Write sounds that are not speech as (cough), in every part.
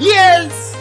Yes!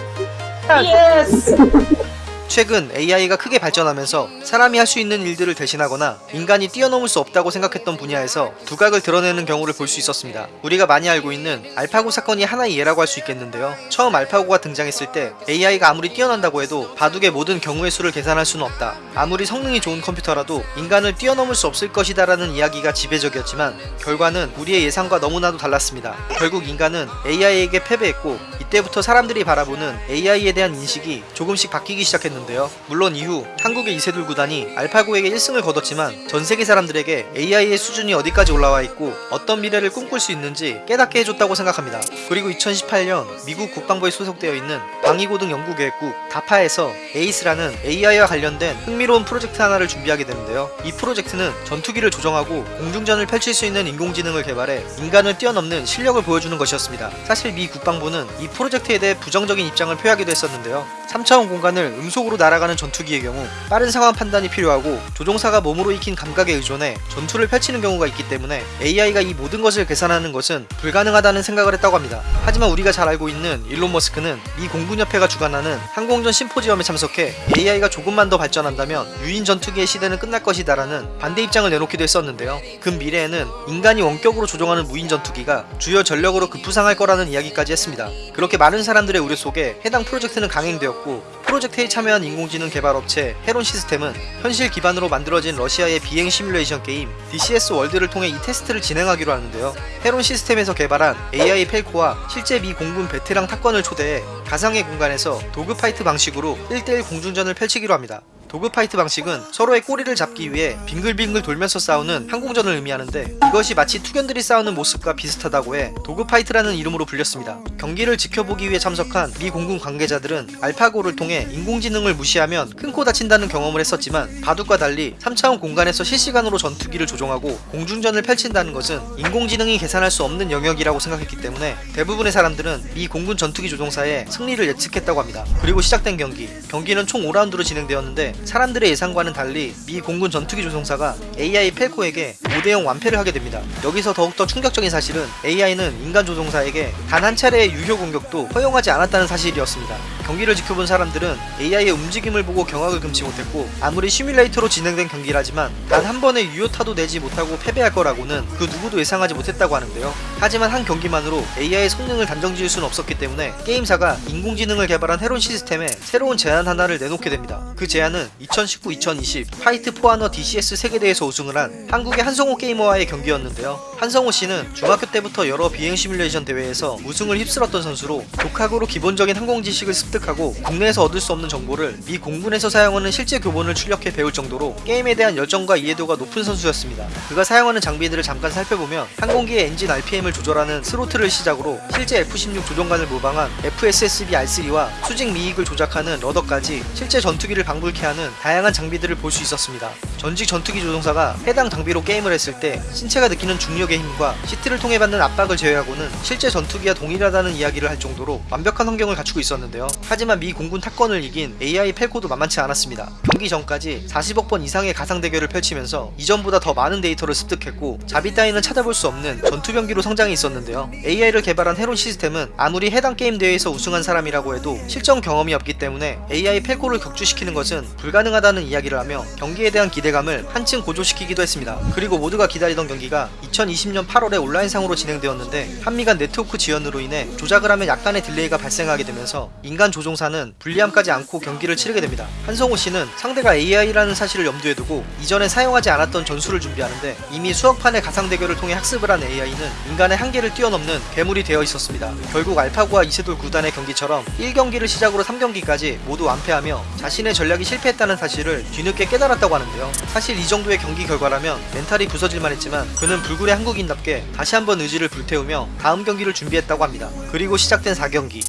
Yes! (laughs) 최근 AI가 크게 발전하면서 사람이 할 수 있는 일들을 대신하거나 인간이 뛰어넘을 수 없다고 생각했던 분야에서 두각을 드러내는 경우를 볼 수 있었습니다. 우리가 많이 알고 있는 알파고 사건이 하나의 예라고 할 수 있겠는데요. 처음 알파고가 등장했을 때 AI가 아무리 뛰어난다고 해도 바둑의 모든 경우의 수를 계산할 수는 없다. 아무리 성능이 좋은 컴퓨터라도 인간을 뛰어넘을 수 없을 것이다 라는 이야기가 지배적이었지만 결과는 우리의 예상과 너무나도 달랐습니다. 결국 인간은 AI에게 패배했고 이때부터 사람들이 바라보는 AI에 대한 인식이 조금씩 바뀌기 시작했는데요. 물론 이후 한국의 이세돌 구단 이 알파고에게 1승을 거뒀지만 전 세계 사람들에게 AI의 수준이 어디까지 올라와 있고 어떤 미래를 꿈꿀 수 있는지 깨닫게 해줬다고 생각합니다. 그리고 2018년 미국 국방부에 소속되어 있는 방위고등 연구계획국 다파에서 에이스라는 AI와 관련된 흥미로운 프로젝트 하나를 준비하게 되는데요. 이 프로젝트는 전투기를 조정하고 공중전을 펼칠 수 있는 인공지능을 개발해 인간을 뛰어넘는 실력을 보여주는 것이었습니다. 사실 미 국방부는 이 프로젝트에 대해 부정적인 입장을 표하기도 했었는데요. 3차원 공간을 음속으로 날아가는 전투기의 경우 빠른 상황 판단 이 필요하고 조종사가 몸으로 익힌 감각에 의존해 전투를 펼치는 경우가 있기 때문에 AI가 이 모든 것을 계산하는 것은 불가능하다는 생각을 했다고 합니다. 하지만 우리가 잘 알고 있는 일론 머스크는 미 공군협회가 주관하는 항공전 심포지엄에 참석해 AI가 조금만 더 발전한다면 유인 전투기의 시대는 끝날 것이다 라는 반대 입장을 내놓기도 했었는데요. 그 미래에는 인간이 원격으로 조종하는 무인 전투기가 주요 전력으로 급부상할 거라는 이야기까지 했습니다. 그렇게 많은 사람들의 우려 속에 해당 프로젝트는 강행되었고 프로젝트에 참여한 인공지능 개발 업체 헤론 시스템은 현실 기반으로 만들어진 러시아의 비행 시뮬레이션 게임 DCS 월드를 통해 이 테스트를 진행하기로 하는데요. 헤론 시스템에서 개발한 AI 펠코와 실제 미 공군 베테랑 top gun을 초대해 가상의 공간에서 dogfight 방식으로 1대1 공중전을 펼치기로 합니다. dogfight 방식은 서로의 꼬리를 잡기 위해 빙글빙글 돌면서 싸우는 항공전을 의미하는데 이것이 마치 투견들이 싸우는 모습과 비슷하다고 해 dogfight라는 이름으로 불렸습니다. 경기를 지켜보기 위해 참석한 미 공군 관계자들은 알파고를 통해 인공지능을 무시하면 큰 코 다친다는 경험을 했었지만 바둑과 달리 3차원 공간에서 실시간으로 전투기를 조종하고 공중전을 펼친다는 것은 인공지능이 계산할 수 없는 영역이라고 생각했기 때문에 대부분의 사람들은 미 공군 전투기 조종사의 승리를 예측했다고 합니다. 그리고 시작된 경기 경기는 총 5라운드로 진행되었는데 사람들의 예상과는 달리 미 공군 전투기 조종사가 AI 펠코에게 5대0 완패를 하게 됩니다. 여기서 더욱더 충격적인 사실은 AI는 인간 조종사에게 단 한 차례의 유효 공격도 허용하지 않았다는 사실이었습니다. 경기를 지켜본 사람들은 AI의 움직임을 보고 경악을 금치 못했고 아무리 시뮬레이터로 진행된 경기라지만 단 한 번의 유효타도 내지 못하고 패배할 거라고는 그 누구도 예상하지 못했다고 하는데요. 하지만 한 경기만으로 AI의 성능을 단정 지을 수는 없었기 때문에 게임사가 인공지능을 개발한 헤론 시스템에 새로운 제안 하나를 내놓게 됩니다. 그 제안은 2019-2020 Fight for Honor DCS 세계대회에서 우승을 한 한국의 한성호 게이머와의 경기였는데요. 한성호 씨는 중학교 때부터 여러 비행 시뮬레이션 대회에서 우승을 휩쓸었던 선수로 독학으로 기본적인 항공 지식을 습득하고 국내에서 얻을 수 없는 정보를 미 공군에서 사용하는 실제 교본을 출력해 배울 정도로 게임에 대한 열정과 이해도가 높은 선수였습니다. 그가 사용하는 장비들을 잠깐 살펴보면 항공기의 엔진 RPM을 조절하는 스로틀을 시작으로 실제 F-16 조종관을 모방한 FSSB R3와 수직 미익을 조작하는 rudder까지 실제 전투기를 방불케 하는 다양한 장비들을 볼 수 있었습니다. 전직 전투기 조종사가 해당 장비로 게임을 했을 때 신체가 느끼는 중력의 힘과 시트를 통해 받는 압박을 제외하고는 실제 전투기와 동일하다는 이야기를 할 정도로 완벽한 환경을 갖추고 있었는데요. 하지만 미 공군 탑건을 이긴 AI 팔코도 만만치 않았습니다. 경기 전까지 40억 번 이상의 가상 대결을 펼치면서 이전보다 더 많은 데이터를 습득했고 자비 따위는 찾아볼 수 없는 전투병기로 성장해 있었는데요. AI를 개발한 헤론 시스템은 아무리 해당 게임 대회에서 우승한 사람이라고 해도 실전 경험이 없기 때문에 AI 팔코를 격추시키는 것은 불가능하다는 이야기를 하며 경기에 대한 기대감을 한층 고조시키기도 했습니다. 그리고 모두가 기다리던 경기가 2020년 8월에 온라인상으로 진행되었는데 한미 간 네트워크 지연으로 인해 조작을 하면 약간의 delay가 발생하게 되면서 인간 조종사는 불리함까지 안고 경기를 치르게 됩니다. 한성호 씨는 상대가 AI라는 사실을 염두에 두고 이전에 사용하지 않았던 전술을 준비하는데 이미 수억 판의 가상 대결을 통해 학습을 한 AI는 인간의 한계를 뛰어넘는 괴물이 되어 있었습니다. 결국 알파고와 이세돌 구단의 경기처럼 1경기를 시작으로 3경기까지 모두 완패하며 자신의 전략이 실패했다는 사실을 뒤늦게 깨달았다고 하는데요. 사실 이 정도의 경기 결과라면 멘탈이 부서질만 했지만 그는 불굴의 한국인답게 다시 한번 의지를 불태우며 다음 경기를 준비했다고 합니다. 그리고 시작된 4경기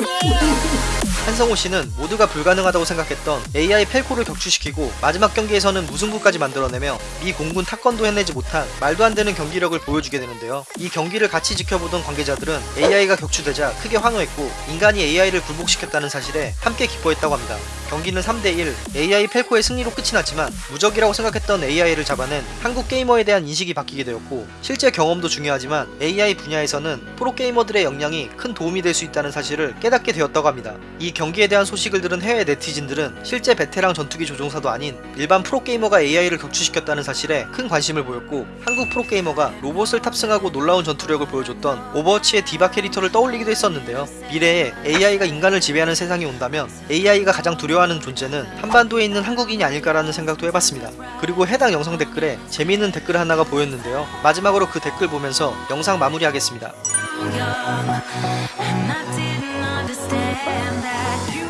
Yeah. 한 한성호 씨는 모두가 불가능하다고 생각했던 AI 펠코를 격추시키고 마지막 경기에서는 무승부까지 만들어내며 미 공군 타건도 해내지 못한 말도 안 되는 경기력을 보여주게 되는데요. 이 경기를 같이 지켜보던 관계자들은 AI가 격추되자 크게 환호했고 인간이 AI를 굴복시켰다는 사실에 함께 기뻐했다고 합니다. 경기는 3대1 AI 펠코의 승리로 끝이 났지만 무적이라고 생각했던 AI를 잡아낸 한국 게이머에 대한 인식이 바뀌게 되었고 실제 경험도 중요하지만 AI 분야에서는 프로게이머들의 역량이 큰 도움이 될 수 있다는 사실을 깨닫게 되었다고 합니다. 이 경기에 대한 소식을 들은 해외 네티즌들은 실제 베테랑 전투기 조종사도 아닌 일반 프로게이머가 AI를 격추시켰다는 사실에 큰 관심을 보였고 한국 프로게이머가 로봇을 탑승하고 놀라운 전투력을 보여줬던 오버워치의 디바 캐릭터를 떠올리기도 했었는데요. 미래에 AI가 인간을 지배하는 세상이 온다면 AI가 가장 두려워하는 존재는 한반도에 있는 한국인이 아닐까라는 생각도 해봤습니다. 그리고 해당 영상 댓글에 재미있는 댓글 하나가 보였는데요. 마지막으로 그 댓글 보면서 영상 마무리하겠습니다. and that you